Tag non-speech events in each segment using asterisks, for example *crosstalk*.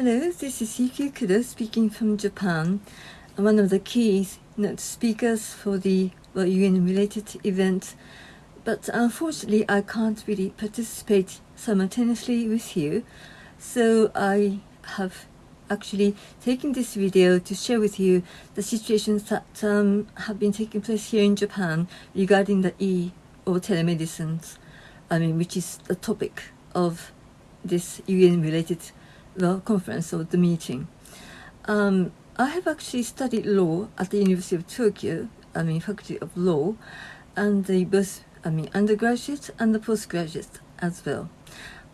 Hello, this is Yuki Kudo speaking from Japan. I'm one of the key speakers for the well, UN-related event, but unfortunately I can't really participate simultaneously with you, so I have actually taken this video to share with you the situations that um, have been taking place here in Japan regarding the e or telemedicine, I mean, which is the topic of this UN-related well, conference or the meeting. Um, I have actually studied law at the University of Tokyo, I mean, Faculty of Law, and the both, I mean, undergraduate and the postgraduate as well.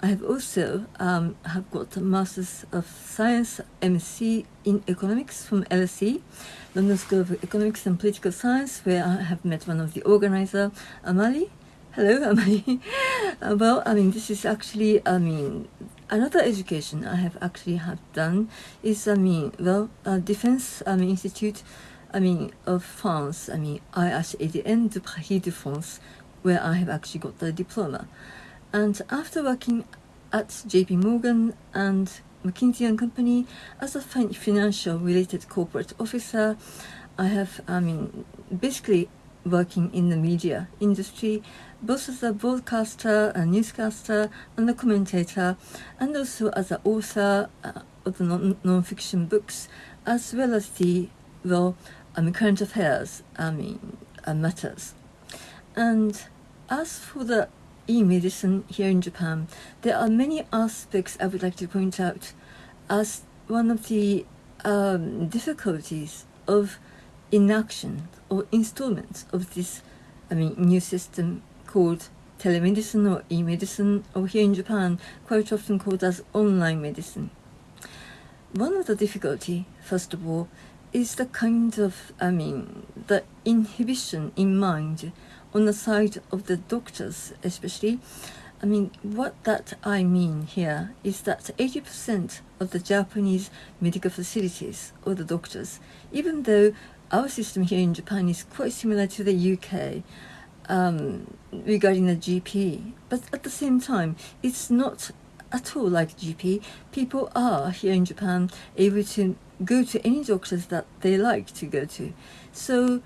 I have also um, have got a Master's of Science MC in Economics from LSE, London School of Economics and Political Science, where I have met one of the organizer, Amali. Hello, Amali. *laughs* uh, well, I mean, this is actually, I mean, another education I have actually have done is, I mean, well, uh, Defense I mean, Institute, I mean, of France, I mean, IHEDN de Paris de France, where I have actually got the diploma. And after working at JP Morgan and McKinsey and Company as a financial related corporate officer, I have, I mean, basically working in the media industry, both as a broadcaster, a newscaster, and a commentator, and also as an author uh, of the non-fiction books, as well as the, well, I mean, current affairs, I mean, uh, matters. And as for the e-medicine here in Japan, there are many aspects I would like to point out as one of the um, difficulties of inaction or installments of this, I mean, new system called telemedicine or e-medicine, or here in Japan, quite often called as online medicine. One of the difficulty, first of all, is the kind of, I mean, the inhibition in mind on the side of the doctors especially. I mean, what that I mean here is that 80% of the Japanese medical facilities or the doctors, even though our system here in Japan is quite similar to the UK um, regarding the GP, but at the same time, it's not at all like GP. People are here in Japan able to go to any doctors that they like to go to. So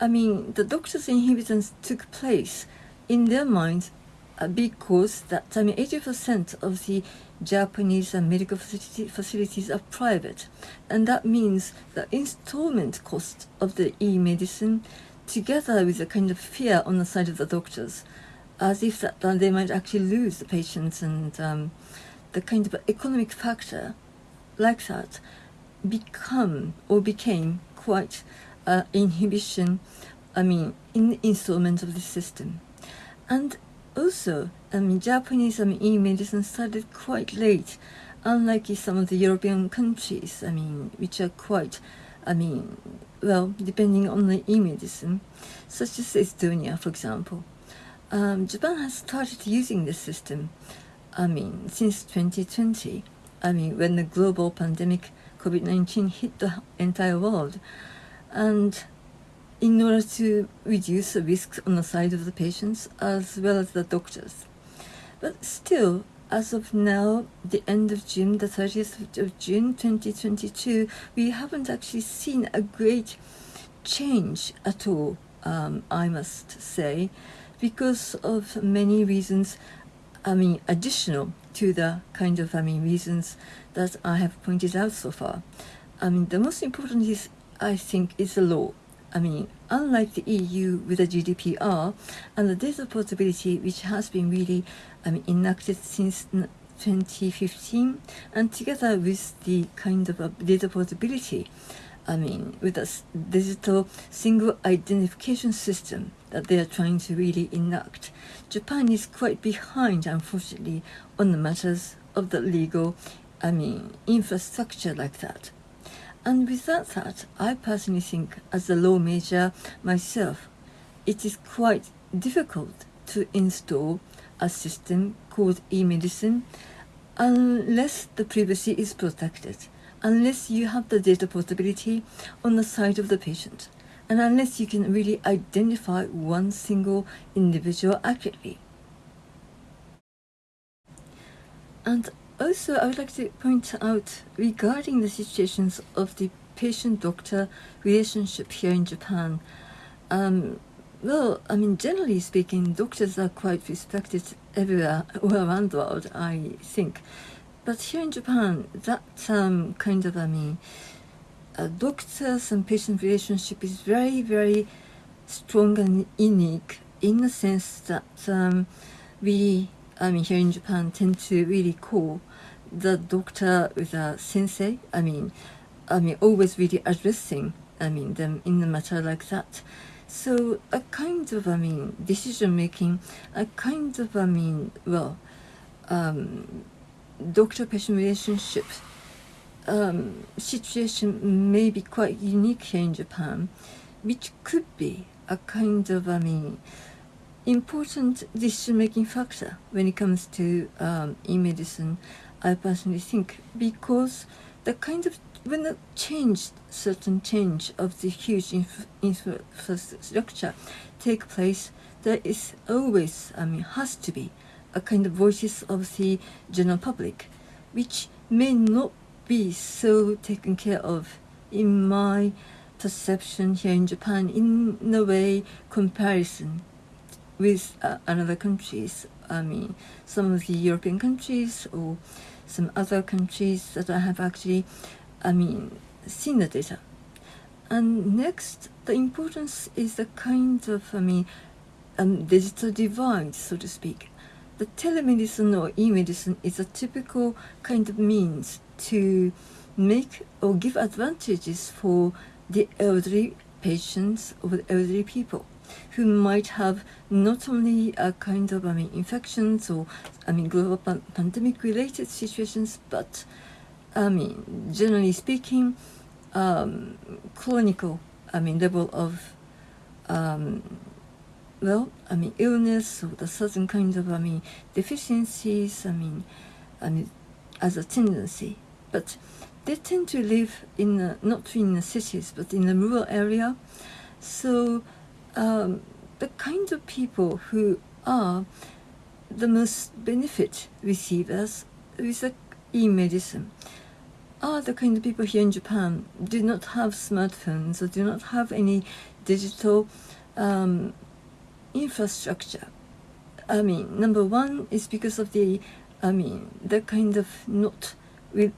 I mean, the doctor's inhibitors took place in their minds uh, because that I mean, 80% of the Japanese medical facility, facilities are private, and that means the installment cost of the e-medicine, together with a kind of fear on the side of the doctors, as if that they might actually lose the patients, and um, the kind of economic factor, like that, become or became quite uh, inhibition, I mean, in the installment of the system. And also, I mean, Japanese I mean, e-medicine started quite late, unlike some of the European countries, I mean, which are quite, I mean, well, depending on the e-medicine, such as Estonia, for example. Um, Japan has started using this system, I mean, since 2020. I mean, when the global pandemic COVID-19 hit the entire world, and in order to reduce the risks on the side of the patients as well as the doctors. But still, as of now, the end of June, the 30th of June 2022, we haven't actually seen a great change at all, um, I must say, because of many reasons, I mean, additional to the kind of, I mean, reasons that I have pointed out so far. I mean, the most important is I think is the law. I mean, unlike the EU with the GDPR and the data portability, which has been really mean, enacted since 2015, and together with the kind of uh, data portability, I mean, with a digital single identification system that they are trying to really enact, Japan is quite behind, unfortunately, on the matters of the legal, I mean, infrastructure like that. And without that I personally think as a law major myself, it is quite difficult to install a system called e-medicine unless the privacy is protected, unless you have the data portability on the side of the patient, and unless you can really identify one single individual accurately. And also, I would like to point out regarding the situations of the patient-doctor relationship here in Japan. Um, well, I mean, generally speaking, doctors are quite respected everywhere *laughs* all around the world, I think. But here in Japan, that um, kind of, I mean, uh, doctors and patient relationship is very, very strong and unique in the sense that um, we, I mean, here in Japan, tend to really call the doctor with a sensei. I mean, I mean, always really addressing, I mean, them in a matter like that. So a kind of, I mean, decision making, a kind of, I mean, well, um, doctor-patient relationship um, situation may be quite unique here in Japan, which could be a kind of, I mean, important decision-making factor when it comes to um, e-medicine, I personally think, because the kind of when the change, certain change of the huge inf infrastructure take place, there is always, I mean, has to be a kind of voices of the general public, which may not be so taken care of in my perception here in Japan in a way comparison with uh, another countries. I mean, some of the European countries or some other countries that I have actually I mean, seen the data. And next, the importance is the kind of, I mean, um, digital divide, so to speak. The telemedicine or e-medicine is a typical kind of means to make or give advantages for the elderly patients or the elderly people who might have not only a kind of I mean infections or I mean global pandemic related situations but I mean, generally speaking, um, clinical, I mean, level of, um, well, I mean, illness or the certain kinds of, I mean, deficiencies, I mean, I mean, as a tendency. But they tend to live in, the, not in the cities, but in the rural area. So um, the kind of people who are the most benefit receivers with the e-medicine are the kind of people here in Japan do not have smartphones or do not have any digital um, infrastructure. I mean, number one is because of the, I mean, the kind of not with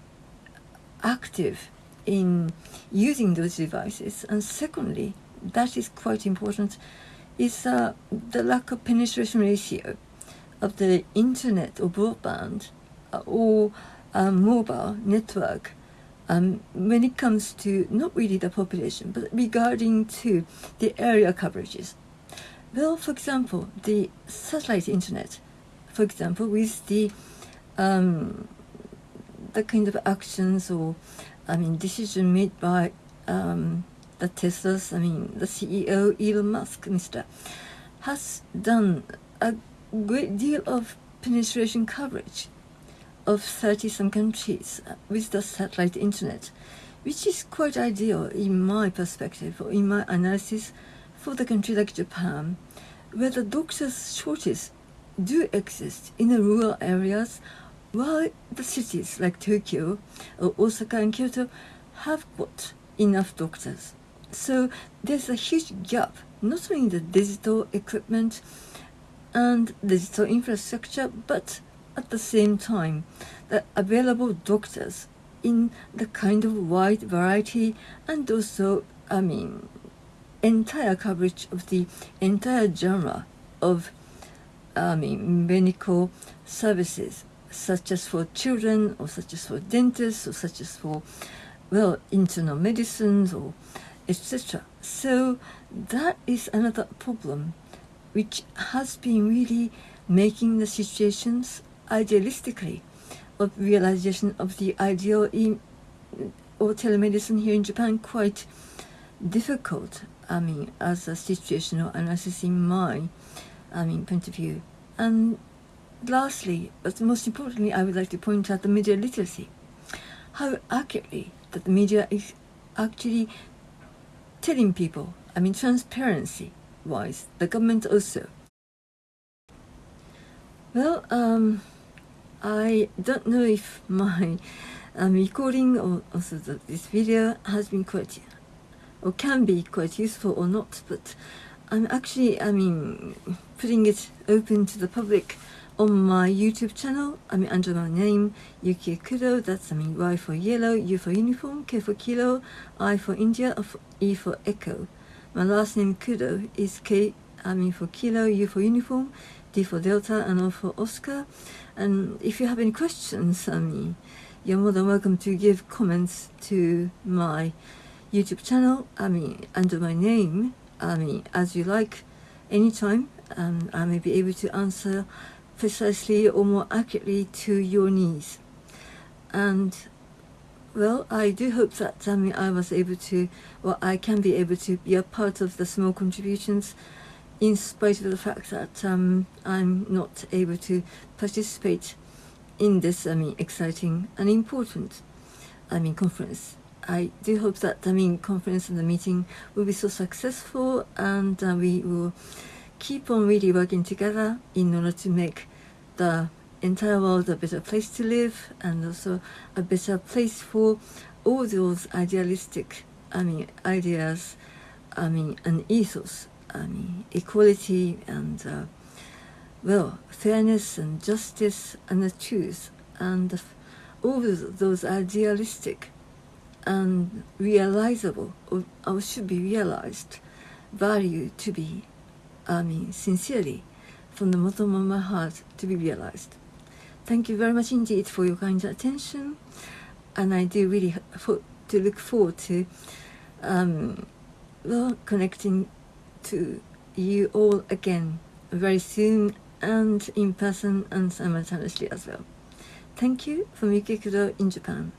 active in using those devices. And secondly, that is quite important, is uh, the lack of penetration ratio of the internet or broadband uh, or um, mobile network um, when it comes to not really the population but regarding to the area coverages. Well, for example, the satellite internet, for example, with the um, the kind of actions or I mean decision made by um, the Tesla's, I mean the CEO Elon Musk, Mr. has done a great deal of penetration coverage of 30-some countries with the satellite internet, which is quite ideal in my perspective or in my analysis for the country like Japan, where the doctors' shortages do exist in the rural areas, while the cities like Tokyo or Osaka and Kyoto have got enough doctors. So there's a huge gap, not only in the digital equipment and digital infrastructure, but at the same time the available doctors in the kind of wide variety and also I mean entire coverage of the entire genre of I mean medical services such as for children or such as for dentists or such as for well internal medicines or etc so that is another problem which has been really making the situations idealistically of realization of the ideal in or telemedicine here in Japan quite difficult. I mean as a situational analysis in my I mean point of view. And lastly but most importantly I would like to point out the media literacy. How accurately that the media is actually telling people I mean transparency wise the government also. Well um I don't know if my um, recording or also the, this video has been quite or can be quite useful or not, but I'm actually, I mean, putting it open to the public on my YouTube channel. I mean, under my name, Yuki Kudo. That's, I mean, Y for yellow, U for uniform, K for kilo, I for India, E for echo. My last name Kudo is K, I mean, for kilo, U for uniform, D for delta, and O for Oscar. And if you have any questions, I mean, you're more than welcome to give comments to my YouTube channel, I mean, under my name, I mean, as you like, anytime, um, I may be able to answer precisely or more accurately to your needs. And well, I do hope that I mean I was able to, or I can be able to be a part of the small contributions, in spite of the fact that um, I'm not able to participate in this I mean exciting and important I mean conference. I do hope that the mean conference and the meeting will be so successful and uh, we will keep on really working together in order to make the entire world a better place to live and also a better place for all those idealistic I mean ideas I mean and ethos I mean equality and uh, well fairness and justice and the truth and all those idealistic and realizable or, or should be realized value to be I mean sincerely from the bottom of my heart to be realized. Thank you very much indeed for your kind attention and I do really hope to look forward to um, well connecting to you all again very soon and in person and simultaneously as well. Thank you from Yuki Kudo in Japan.